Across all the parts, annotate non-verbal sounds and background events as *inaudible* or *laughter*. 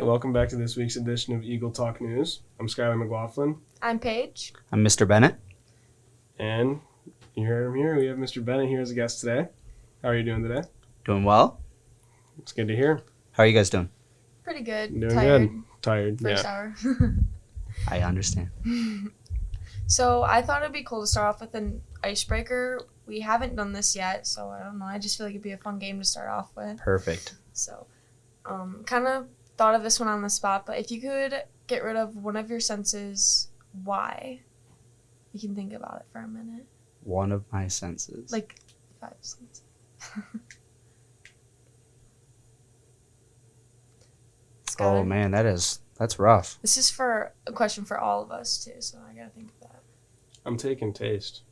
right, welcome back to this week's edition of Eagle Talk News. I'm Skylar McLaughlin, I'm Paige. I'm Mr. Bennett. and you heard him here. We have Mr. Bennett here as a guest today. How are you doing today? Doing well. It's good to hear. How are you guys doing? Pretty good. Doing Tired. good. Tired. First yeah. hour. *laughs* I understand. *laughs* so I thought it'd be cool to start off with an icebreaker. We haven't done this yet, so I don't know. I just feel like it'd be a fun game to start off with. Perfect. So, um, kind of thought of this one on the spot, but if you could get rid of one of your senses, why? You can think about it for a minute. One of my senses. Like five senses. *laughs* oh man, that is that's rough. This is for a question for all of us too, so I gotta think of that. I'm taking taste.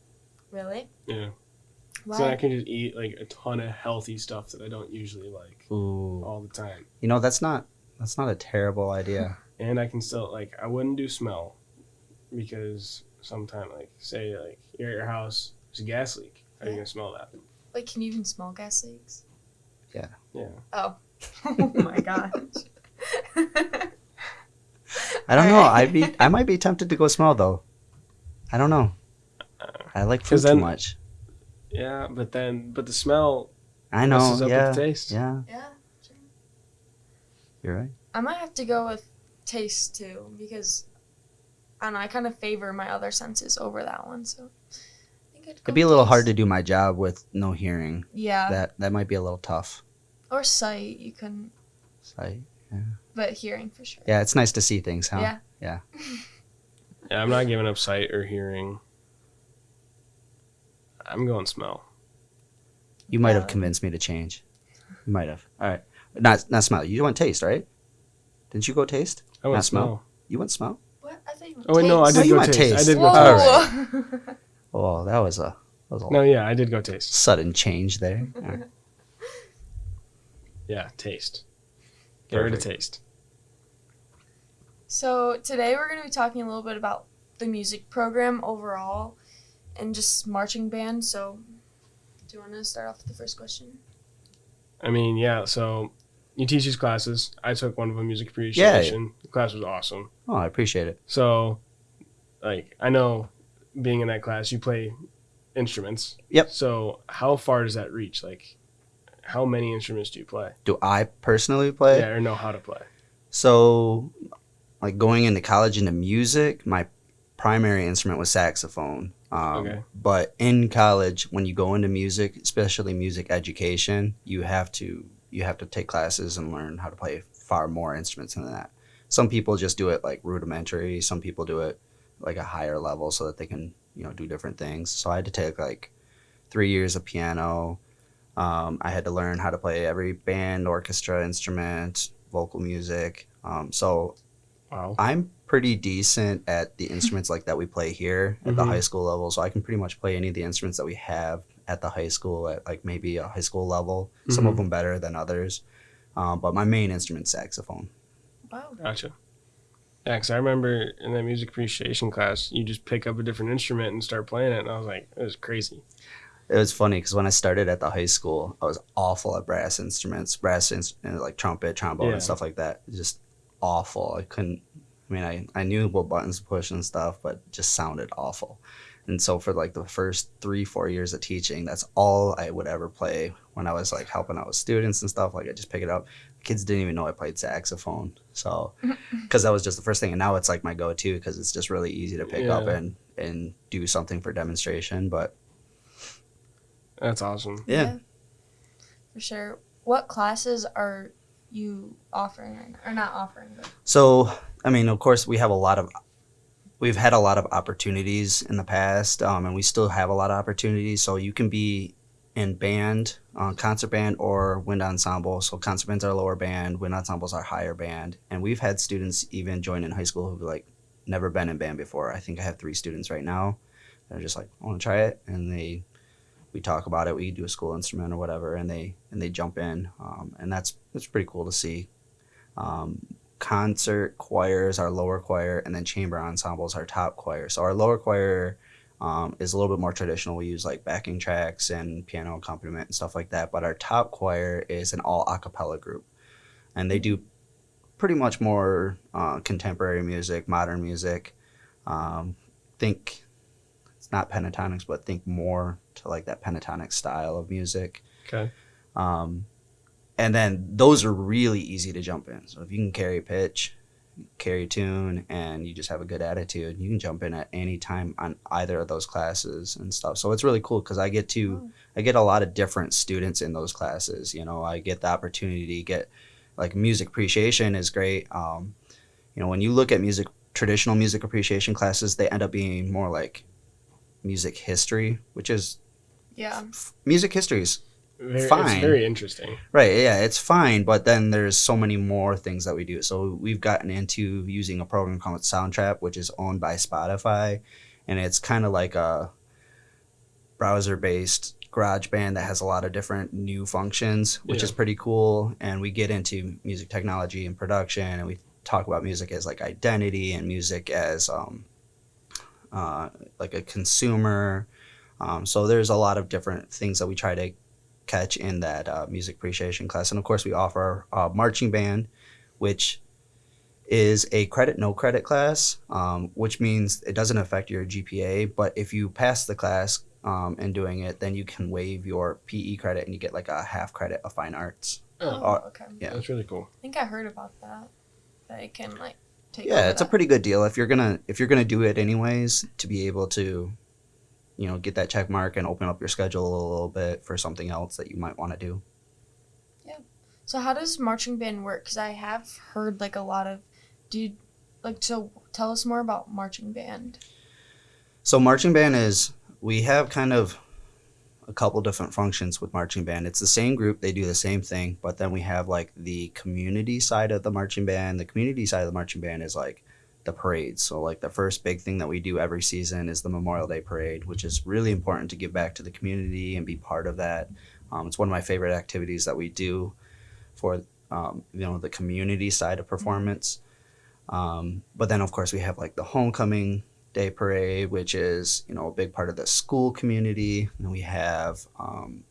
Really? Yeah. Why? So I can just eat like a ton of healthy stuff that I don't usually like Ooh. all the time. You know that's not that's not a terrible idea. And I can still like I wouldn't do smell because sometime like say like you're at your house, there's a gas leak. How are you gonna smell that? Like, can you even smell gas leaks? Yeah. Yeah. Oh. *laughs* *laughs* oh my gosh. I don't know. Alright. I'd be *laughs* I might be tempted to go smell though. I don't know. I like food 'Cause too then- much. Yeah, but then but the smell I know. messes up Yeah. with the taste. Yeah. yeah. You're right. I might have to go with taste too because I don't know. I kind of favor my other senses over that one, so I think I'd go It'd be a little taste. hard to do my job with no hearing. Yeah, That that might be a little tough. or sight you can, Sight. Yeah. but hearing for sure. Yeah, it's nice to see things, huh? Yeah. Yeah. *laughs* Yeah, I'm not giving up sight or hearing. I'm going smell. You might have convinced me to change. You might have. All right. Not not smell. You went taste, right? Didn't you go taste? I went Not smell? smell. You went smell? What? I think. Oh wait, no, I Oh, did you go went taste. I taste. did go Whoa. taste. *laughs* Oh, that was a that was a No, yeah, I did go taste. sudden change there. *laughs* All right. Yeah, taste. Get rid of taste. So today we're going to be talking a little bit about the music program overall, and just marching band. So, do you want to start off with the first question? I mean, yeah. So you teach these classes. I took one of them, music appreciation. The class was awesome. Oh, I appreciate it. So, like, I know being in that class, you play instruments. Yep. So how far does that reach? Like, how many instruments do you play? Do I personally play? Yeah, or know how to play? So, like going into college into music, my primary instrument was saxophone. Um, Okay. But in college, when you go into music, especially music education, you have to you have to take classes and learn how to play far more instruments than that. Some people just do it like rudimentary. Some people do it like a higher level so that they can you know do different things. So I had to take like three years of piano. Um, I had to learn how to play every band, orchestra instrument, vocal music. Um, so Wow. I'm pretty decent at the instruments like that we play here at the Mhm. high school level. So I can pretty much play any of the instruments that we have at the high school at like maybe a high school level. Some of Mhm. them better than others. Um, but my main instrument's saxophone. Wow. Gotcha. Yeah, because I remember in that music appreciation class, you just pick up a different instrument and start playing it, and I was like, it was crazy. It was funny because when I started at the high school, I was awful at brass instruments, brass inst- and like trumpet, trombone, Yeah. and stuff like that. Just awful. I couldn't. I mean, I, I knew what buttons to push and stuff, but just sounded awful. And so for like the first three, four years of teaching, that's all I would ever play when I was like helping out with students and stuff. Like I just pick it up. Kids didn't even know I played saxophone. So, *laughs* because that was just the first thing. And now it's like my go to because it's just really easy to pick up and, and do something for demonstration. But That's awesome. yeah. For sure. What classes are you offering right now? Or not offering, but So, I mean, of course, we have a lot of, we've had a lot of opportunities in the past, um, and we still have a lot of opportunities. So you can be in band, uh, concert band, or wind ensemble. So concert band's are lower band, wind ensemble's are higher band, and we've had students even join in high school who've like never been in band before. I think I have three students right now. They're just like, I want to try it, and they, we talk about it. We do a school instrument or whatever, and they and they jump in, um, and that's that's pretty cool to see. Um, concert choirs, our lower choir, and then chamber ensembles, our top choir. So our lower choir um, is a little bit more traditional. We use like backing tracks and piano accompaniment and stuff like that. But our top choir is an all a cappella group, and they do pretty much more uh, contemporary music, modern music. Um, think it's not Pentatonix, but think more to like that pentatonic style of music. Okay. Um, and then those are really easy to jump in. So if you can carry pitch, carry tune, and you just have a good attitude, you can jump in at any time on either of those classes and stuff. So it's really cool because I get to Oh. I get a lot of different students in those classes. You know, I get the opportunity to get like music appreciation is great. Um, you know, when you look at music traditional music appreciation classes, they end up being more like music history, which is Yeah. music history is Very, Fine. It's very interesting. Right, yeah, it's fine, but then there's so many more things that we do. So we've gotten into using a program called Soundtrap, which is owned by Spotify, and it's kind of like a browser-based GarageBand that has a lot of different new functions, which Yeah. is pretty cool. And we get into music technology and production, and we talk about music as like identity and music as um, uh, like a consumer. Um, so there's a lot of different things that we try to catch in that uh, music appreciation class. And of course, we offer uh, marching band, which is a credit no credit class, um, which means it doesn't affect your GPA. But if you pass the class um, and doing it, then you can waive your PE credit and you get like a half credit of fine arts. Oh, Uh, okay. yeah. That's really cool. I think I heard about that. That it can like take. yeah, over it's a pretty good deal if you're gonna if you're gonna do it anyways to be able to, you know, get that check mark and open up your schedule a little bit for something else that you might want to do. Yeah. So how does marching band work? Because I have heard like a lot of, dude, like so. Tell us more about marching band. So marching band is we have kind of a couple different functions with marching band. It's the same group, they do the same thing, but then we have like the community side of the marching band. The community side of the marching band is like the parades. So like the first big thing that we do every season is the Memorial Day parade, which is really important to give back to the community and be part of that. Um, it's one of my favorite activities that we do for um, you know the community side of performance. Um, but then of course we have like the homecoming day parade, which is you know a big part of the school community. And we have um,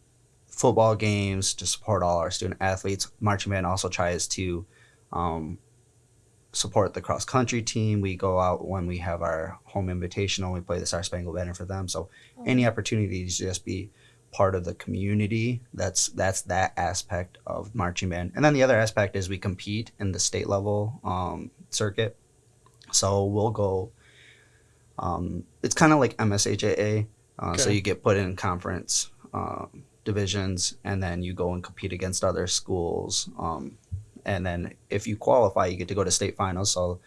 football games to support all our student athletes. Marching band also tries to um, support the cross country team. We go out when we have our home invitational. We play the Star Spangled Banner for them. So any opportunity to just be part of the community that's that's that aspect of marching band and then the other aspect is we compete in the state level um, circuit so we'll go um, it's kind of like MHSAA uh, so you get put in conference um, divisions and then you go and compete against other schools um, and then if you qualify you get to go to state finals so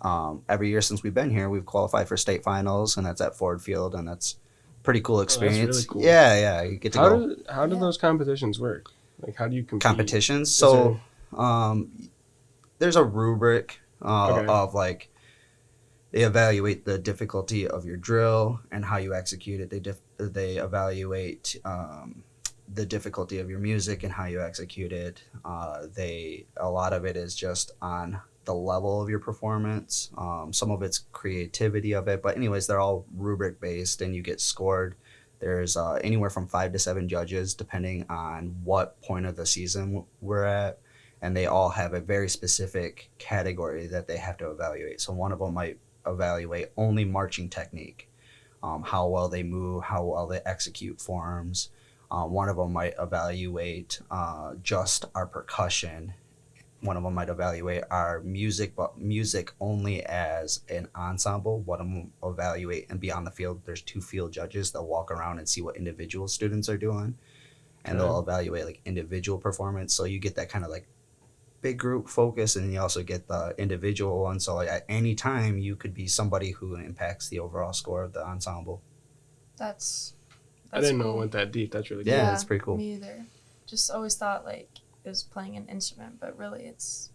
um, every year since we've been here we've qualified for state finals and that's at Ford Field and that's pretty cool Oh, that's really experience cool. yeah yeah you get to How go do how do Yeah. those competitions work? Like how do you compete? competitions Is so um, there's a rubric uh, Okay. of like they evaluate the difficulty of your drill and how you execute it they dif- they evaluate um, the difficulty of your music and how you execute it. Uh, they a lot of it is just on the level of your performance. Um, some of it's creativity of it but anyways they're all rubric based and you get scored. There's uh, anywhere from five to seven judges depending on what point of the season we're at. And they all have a very specific category that they have to evaluate. So one of them might evaluate only marching technique um, how well they move how well they execute forms uh, one of them might evaluate uh, just our percussion. One of them might evaluate our music but music only as an ensemble. One of them will evaluate and be on the field. There's two field judges. That walk around and see what individual students are doing and they'll evaluate like individual performance. So you get that kind of like big group focus and you also get the individual one. So like at any time you could be somebody who impacts the overall score of the ensemble. That's. I didn't know it went that deep. That's really Yeah, cool. it's pretty cool. Me either. Just always thought like it was playing an instrument, but really it's.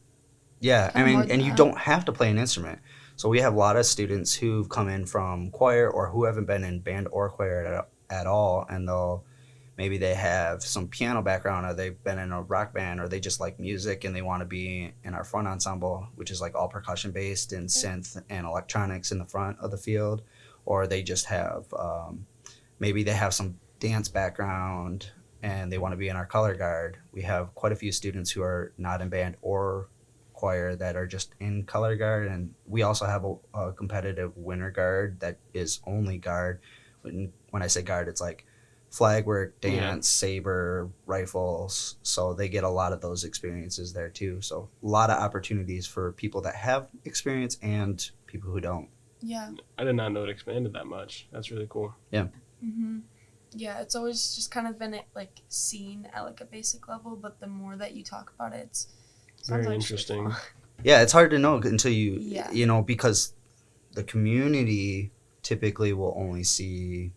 Yeah, I mean, and you that. don't have to play an instrument. So we have a lot of students who've come in from choir or who haven't been in band or choir at, at all, and they'll maybe they have some piano background or they've been in a rock band or they just like music and they want to be in our front ensemble, which is like all percussion based and synth and electronics in the front of the field, or they just have um, maybe they have some dance background and they want to be in our color guard. We have quite a few students who are not in band or choir that are just in color guard, and we also have a, a competitive winter guard that is only guard. When, when I say guard, it's like flag work, dance, Yeah. saber, rifles. So they get a lot of those experiences there too. So a lot of opportunities for people that have experience and people who don't. Yeah. I did not know it expanded that much. That's really cool. Mm-hmm. Yeah, it's always just kind of been like seen at like a basic level, but the more that you talk about it, it's Very actually interesting. fun. *laughs* Yeah, it's hard to know until you, Yeah. you know, because the community typically will only see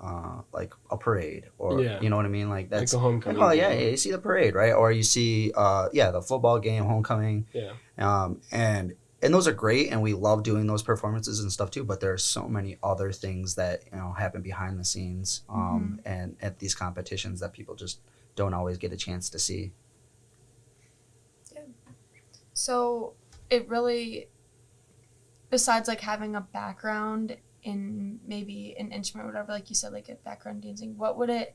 uh, like a parade or, Yeah. you know what I mean? Like Like that's, the homecoming. oh yeah, game. you see the parade, right? Or you see, uh, yeah, the football game, homecoming. Yeah. Um, and, and those are great and we love doing those performances and stuff too, but there are so many other things that, you know, happen behind the scenes um, and at these competitions that people just don't always get a chance to see. Yeah. So it really, besides like having a background in maybe an instrument or whatever, like you said, like a background dancing, what would it,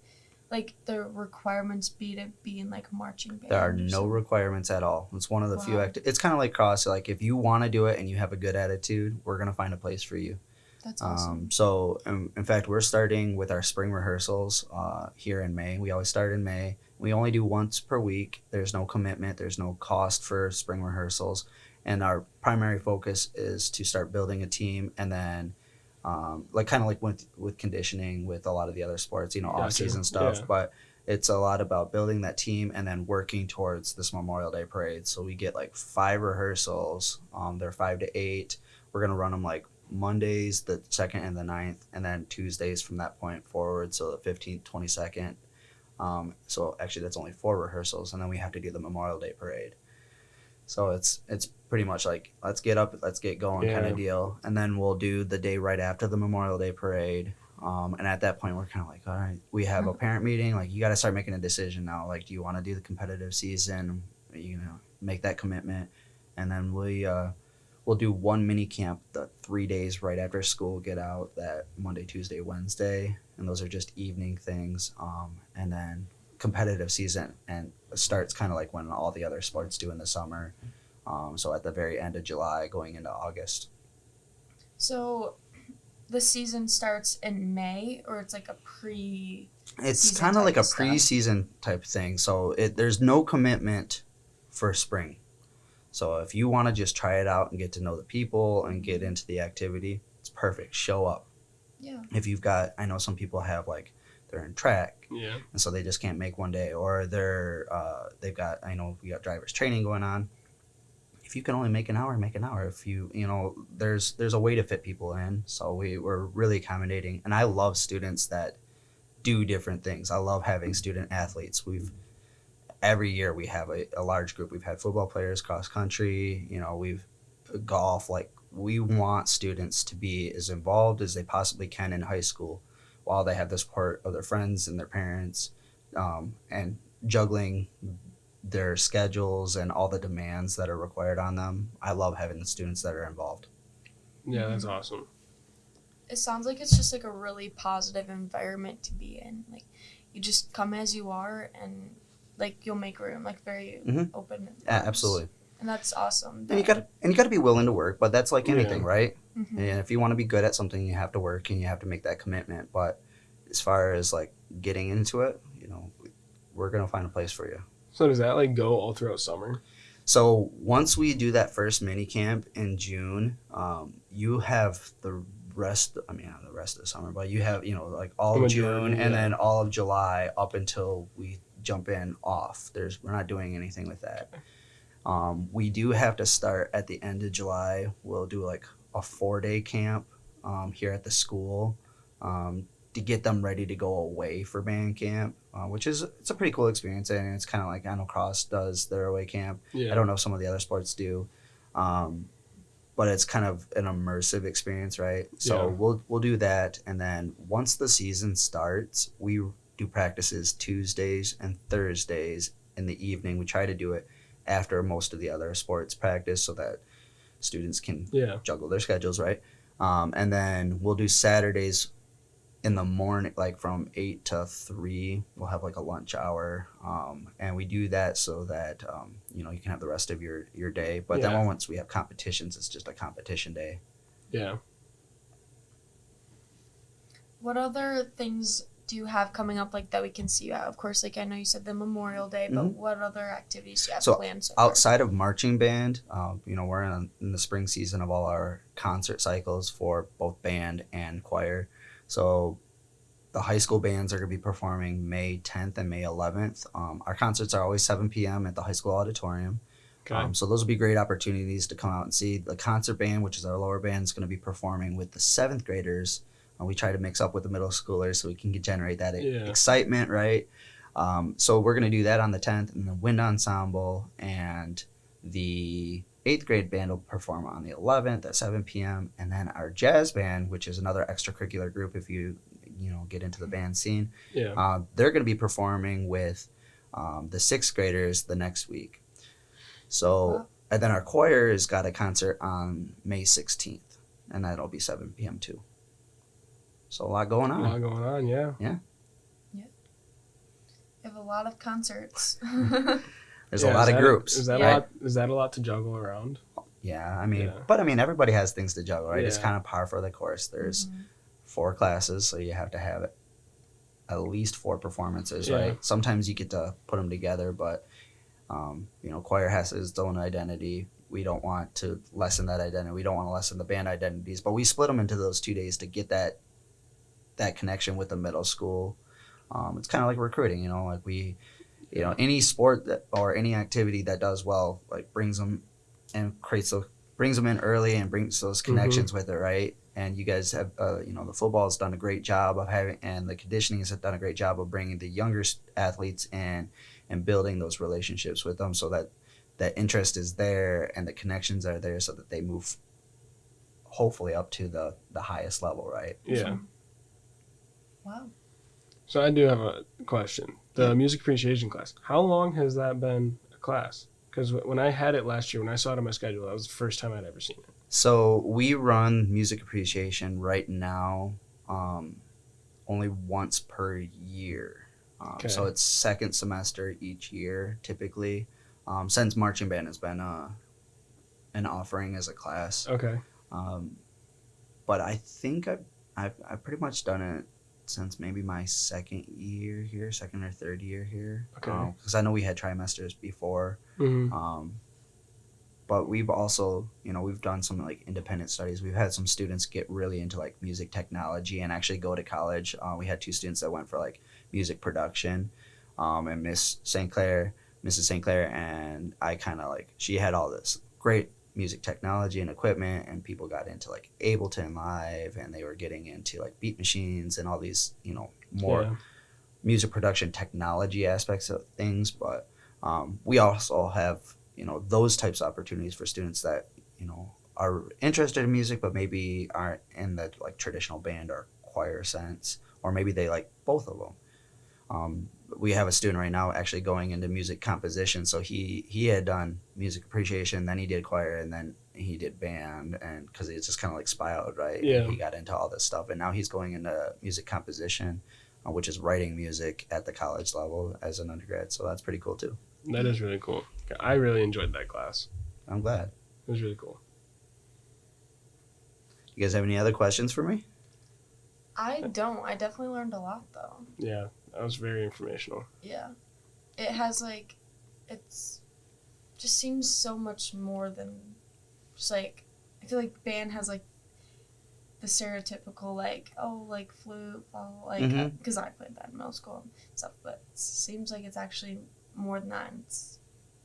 like the requirements be to be in like marching band? There are no requirements at all. It's one of the few Wow. act. It's kind of like cross. Like if you want to do it and you have a good attitude, we're gonna find a place for you. That's awesome. Um, so um, in fact, we're starting with our spring rehearsals uh, here in May. We always start in May. We only do once per week. There's no commitment. There's no cost for spring rehearsals, and our primary focus is to start building a team and then. Um, like kind of like with with conditioning with a lot of the other sports, you know, off season stuff. Yeah. But it's a lot about building that team and then working towards this Memorial Day parade. So we get like five rehearsals. Um, they're five to eight. We're gonna run them like Mondays, the second and the 9th, and then Tuesdays from that point forward. So the fifteenth, twenty second. Um, so actually, that's only four rehearsals, and then we have to do the Memorial Day parade. So it's it's pretty much like let's get up, let's get going kind of deal, and then we'll do the day right after the Memorial Day parade. Um, and at that point, we're kind of like, all right, we have a parent meeting. Like, you got to start making a decision now. Like, do you want to do the competitive season? You know, make that commitment, and then we uh, we'll do one mini camp the three days right after school. Get out that Monday, Tuesday, Wednesday, and those are just evening things. Um, and then competitive season and starts kind of like when all the other sports do in the summer. Um, so at the very end of July, going into August. so the season starts in May, or it's like a pre. It's kind of like a of stuff. preseason type thing. So it there's no commitment for spring. So if you want to just try it out and get to know the people and get into the activity, it's perfect. Show up. Yeah. If you've got, I know some people have like they're in track Yeah. and so they just can't make one day, or they're uh, they've got I know we got drivers training going on. If you can only make an hour, make an hour. If you you know there's there's a way to fit people in. So we we're really accommodating, and I love students that do different things. I love having student athletes. We've every year we have a, a large group. We've had football players, cross country. You know, we've golf. Like we want students to be as involved as they possibly can in high school, while they have the support of their friends and their parents, um, and juggling their schedules and all the demands that are required on them. I love having the students that are involved. Yeah, that's awesome. It sounds like it's just like a really positive environment to be in. Like you just come as you are, and like you'll make room. Like very Mhm. open. Yeah, absolutely. And that's awesome. And you got and you got to be willing to work, but that's like Yeah. anything, right? hmm And if you want to be good at something, you have to work and you have to make that commitment. But as far as like getting into it, you know, we're gonna find a place for you. So does that like go all throughout summer? So once we do that first mini camp in June, um, you have the rest. I mean, the rest of the summer, but you have you know like all of June and yeah. then all of July up until we jump in off. There's we're not doing anything with that. Um, we do have to start at the end of July. We'll do like a four day camp um, here at the school um, to get them ready to go away for band camp, uh, which is it's a pretty cool experience and it's kind of like I know Cross does their away camp. Yeah. I don't know if some of the other sports do, um, but it's kind of an immersive experience, right? So Yeah. we'll we'll do that, and then once the season starts, we do practices Tuesdays and Thursdays in the evening. We try to do it after most of the other sports practice, so that students can Yeah. juggle their schedules, right? Um, and then we'll do Saturdays in the morning, like from eight to three, we'll have like a lunch hour, um, and we do that so that um, you know you can have the rest of your your day. But Yeah. then once we have competitions, it's just a competition day. Yeah. What other things do you have coming up like that we can see you at? Of course, like I know you said the Memorial Day, but what other activities do you have Mm-hmm. So, planned so far? outside of marching band, um, you know, we're in, in the spring season of all our concert cycles for both band and choir. So the high school bands are going to be performing May 10th and May 11th. Um, our concerts are always 7 p.m. at the high school auditorium. Okay. Um, so those will be great opportunities to come out and see. The concert band, which is our lower band, is going to be performing with the seventh graders. Uh, we try to mix up with the middle schoolers so we can generate that Yeah. excitement, right? Um, so we're going to do that on the 10th, and the wind ensemble and the eighth grade band will perform on the 11th at 7 p.m. And then our jazz band, which is another extracurricular group, if you you know get into the band scene, yeah. uh, they're going to be performing with um, the sixth graders the next week. So, Wow. and then our choir has got a concert on May 16th, and that'll be 7 p.m. too. So, a lot going on. A lot going on. Yeah. You have a lot of concerts. *laughs* *laughs* There's Yeah, a lot of that groups. Is that Yeah. a lot? Is that a lot to juggle around? Yeah, I mean, Yeah. but I mean, everybody has things to juggle, right? It's kind of par for the course. There's Mhm. four classes, so you have to have at least four performances, Yeah. right? Sometimes you get to put them together, but um, you know, choir has its own identity. We don't want to lessen that identity. We don't want to lessen the band identities, but we split them into those two days to get that that connection with the middle school. Um, it's kind of like recruiting, you know, like we, you know, any sport that or any activity that does well, like brings them and creates those brings them in early and brings those connections with it, right? And you guys have, uh, you know, the football has done a great job of having, and the conditioning has done a great job of bringing the younger athletes in and building those relationships with them, so that that interest is there and the connections are there, so that they move, hopefully up to the the highest level, right? Yeah. Wow. So I do have a question. The music appreciation class. How long has that been a class? Because when I had it last year, when I saw it on my schedule, that was the first time I'd ever seen it. So we run music appreciation right now, um, only once per year. Um, So it's second semester each year, typically. Um, since marching band has been uh, an offering as a class, Okay. um, but I think I've, I've I've pretty much done it since maybe my second year here, second or third year here. Okay. Because I know we had trimesters before. hmm Um, but we've also, you know, we've done some like independent studies. We've had some students get really into like music technology and actually go to college. Uh, we had two students that went for like music production, um, and Miss St. Clair, Mrs. St. Clair, and I kind of like she had all this great music technology and equipment, and people got into like Ableton Live, and they were getting into like beat machines and all these, you know, more Yeah. music production technology aspects of things, but um, we also have you know those types of opportunities for students that you know are interested in music but maybe aren't in the like traditional band or choir sense, or maybe they like both of them. Um, we have a student right now actually going into music composition, so he he had done music appreciation, then he did choir, and then he did band, and because it's just kind of like spiraled, right? And Yeah. he got into all this stuff, and now he's going into music composition uh, which is writing music at the college level as an undergrad. So that's pretty cool too. That is really cool. I really enjoyed that class. I'm glad. It was really cool. You guys have any other questions for me? I don't. I definitely learned a lot though. Yeah, that was very informational. Yeah. It has like it's just seems so much more than just like I feel like band has like the stereotypical like oh like flute blah, blah, like Mhm. because I played that in middle school and stuff but it seems like it's actually more than that it's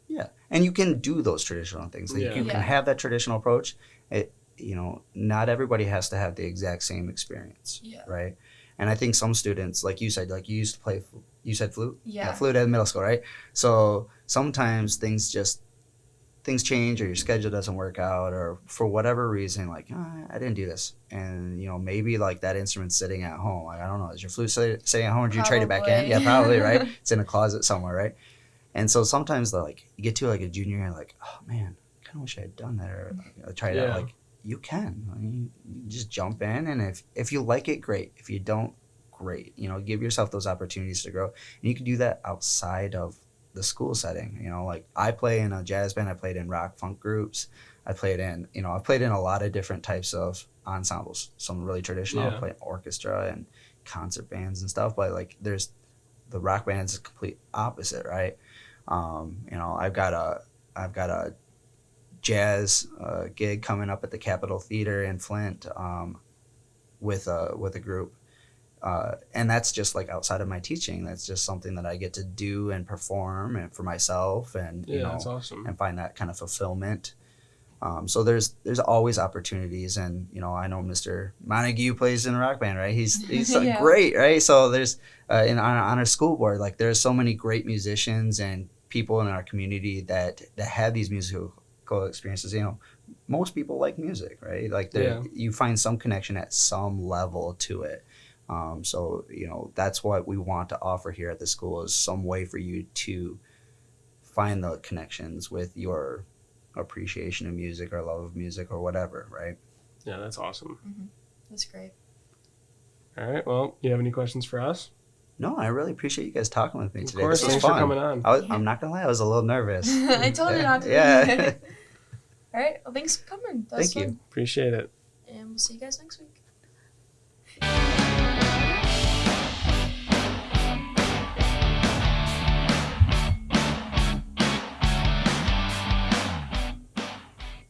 Yeah, and you can do those traditional things. Like Yeah. You Yeah. can have that traditional approach. It, you know, not everybody has to have the exact same experience, yeah right? And I think some students, like you said, like you used to play. You said flute. yeah flute at middle school, right? So sometimes things just things change or your schedule doesn't work out or for whatever reason like "Ah, i didn't do this and you know maybe like that instrument's sitting at home like i don't know is your flute sit- sitting at home or did you trade it back in yeah probably right *laughs* it's in a closet somewhere right and so sometimes like you get to like a junior year like oh man i kind of wish i had done that or like, try it Yeah. out like you can I mean, you just jump in and if if you like it great if you don't great. You know, give yourself those opportunities to grow, and you can do that outside of the school setting. You know, like I play in a jazz band, I played in rock funk groups, I played in, you know, I played in a lot of different types of ensembles. Some really traditional, I Yeah. played orchestra and concert bands and stuff. But like, there's the rock band's the complete opposite, right? Um, you know, I've got a, I've got a jazz uh, gig coming up at the Capitol Theater in Flint um, with a with a group, uh, and that's just like outside of my teaching. That's just something that I get to do and perform and for myself, and Yeah, you know, that's awesome. and find that kind of fulfillment. Um, so there's there's always opportunities, and you know I know Mr. Montague plays in a rock band, right? He's he's *laughs* Yeah. great, right? So there's uh, in on, on our school board, like there's so many great musicians and people in our community that that have these musical experiences. You know, most people like music, right? Like Yeah. you find some connection at some level to it. Um, so you know that's what we want to offer here at the school is some way for you to find the connections with your appreciation of music or love of music or whatever, right? Yeah, that's awesome. That's great. All right. Well, you have any questions for us? No, I really appreciate you guys talking with me Of today. course. This was Thanks for fun. coming on. I was, I'm not gonna lie, I was a little nervous. *laughs* I told you not to. Yeah. *laughs* *laughs* All right. Well, thanks for coming. That Thank you. fun. Appreciate it. And we'll see you guys next week.